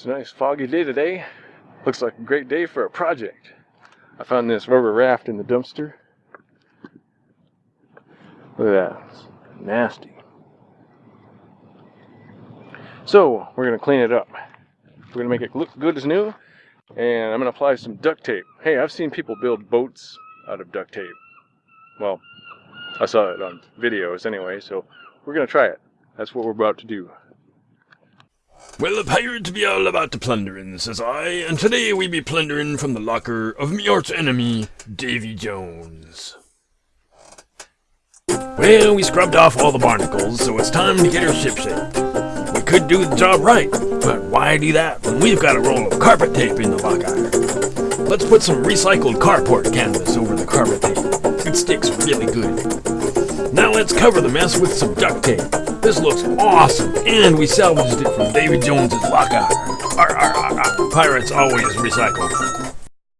It's a nice foggy day today. Looks like a great day for a project. I found this rubber raft in the dumpster. Look at that. It's nasty. So, we're going to clean it up. We're going to make it look good as new. And I'm going to apply some duct tape. Hey, I've seen people build boats out of duct tape. Well, I saw it on videos anyway, so we're going to try it. That's what we're about to do. Well, the pirates be all about the plundering, says I, and today we be plundering from the locker of me arch enemy, Davy Jones. Well, we scrubbed off all the barnacles, so it's time to get our ship shape. We could do the job right, but why do that when we've got a roll of carpet tape in the locker? Let's put some recycled carport canvas over the carpet tape. It sticks really good. Now let's cover the mess with some duct tape. This looks awesome, and we salvaged it from Davy Jones's locker. Arr, arr, arr, arr. Pirates always recycle.